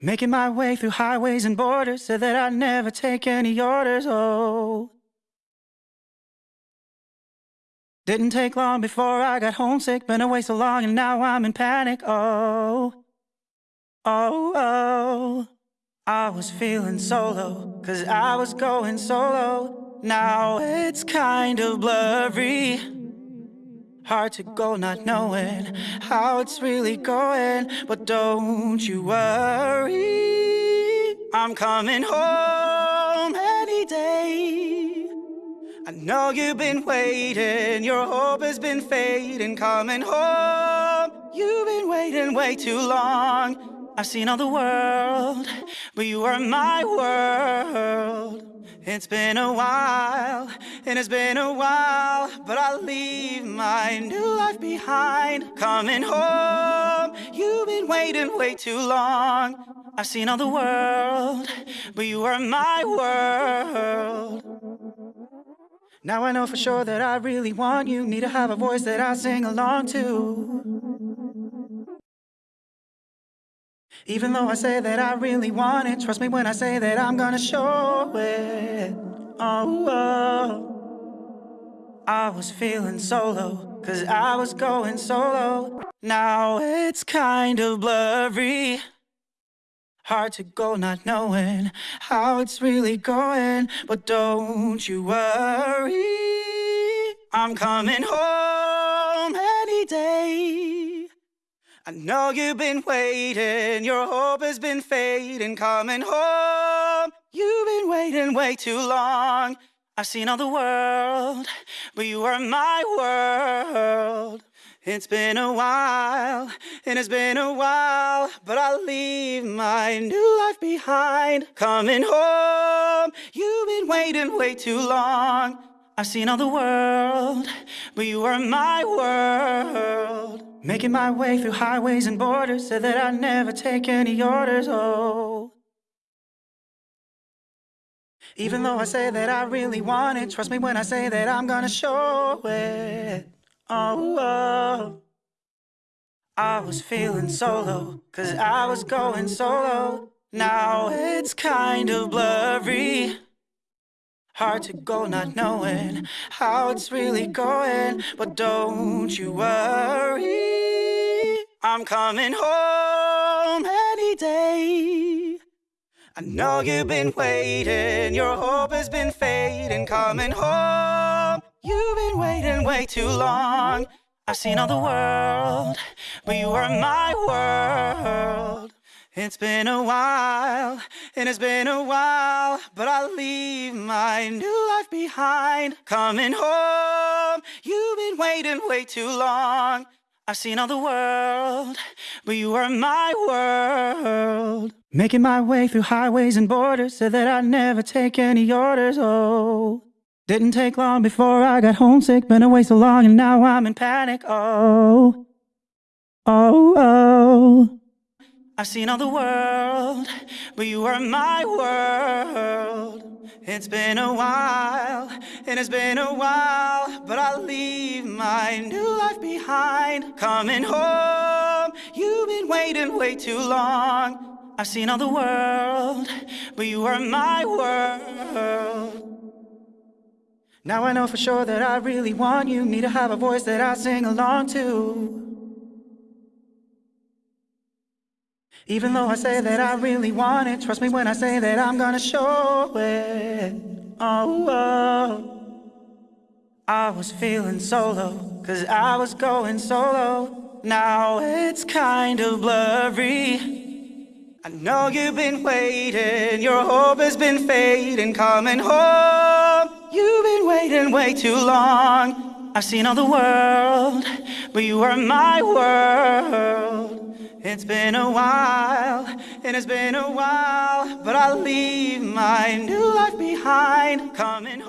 Making my way through highways and borders, said that I'd never take any orders. Oh. Didn't take long before I got homesick, been away so long and now I'm in panic. Oh. Oh, oh. I was feeling solo, cause I was going solo. Now it's kind of blurry. Hard to go not knowing how it's really going. But don't you worry, I'm coming home any day. I know you've been waiting, your hope has been fading. Coming home, you've been waiting way too long. I've seen all the world, but you are my world. It's been a while, and it's been a while, but I'll leave my new life behind. Coming home, you've been waiting way too long. I've seen all the world, but you are my world. Now I know for sure that I really want you. Need to have a voice that I sing along to. Even though I say that I really want it, trust me when I say that I'm gonna show it. Oh, oh. I was feeling solo, cause I was going solo. Now it's kind of blurry. Hard to go not knowing how it's really going. But don't you worry, I'm coming home any day. I know you've been waiting, your hope has been fading, coming home. You've been waiting way too long. I've seen all the world, but you are my world. It's been a while, and it's been a while, but I'll leave my new life behind. Coming home, you've been waiting way too long. I've seen all the world, but you are my world. Making my way through highways and borders, said that I'd never take any orders, oh. Even though I say that I really want it, trust me when I say that I'm gonna show it, oh. oh. I was feeling solo, cause I was going solo. Now it's kind of blurry. Hard to go not knowing how it's really going. But don't you worry, I'm coming home any day. I know you've been waiting, your hope has been fading. Coming home, you've been waiting way too long. I've seen all the world, but you are my world. It's been a while, and it's been a while, but I'll leave my new life behind. Coming home, you've been waiting way too long. I've seen all the world, but you are my world. Making my way through highways and borders, said that I'd never take any orders, oh. Didn't take long before I got homesick, been away so long and now I'm in panic, oh. Oh, oh. I've seen all the world, but you are my world. It's been a while, and it's been a while, but I'll leave my new life behind. Coming home, you've been waiting way too long. I've seen all the world, but you are my world. Now I know for sure that I really want you. Need to have a voice that I sing along to. Even though I say that I really want it, trust me when I say that I'm gonna show it. Oh, oh. I was feeling solo, cause I was going solo. Now it's kind of blurry. I know you've been waiting, your hope has been fading, coming home. You've been waiting way too long. I've seen all the world, but you are my world. It's been a while, and it's been a while, but I'll leave my new life behind. Coming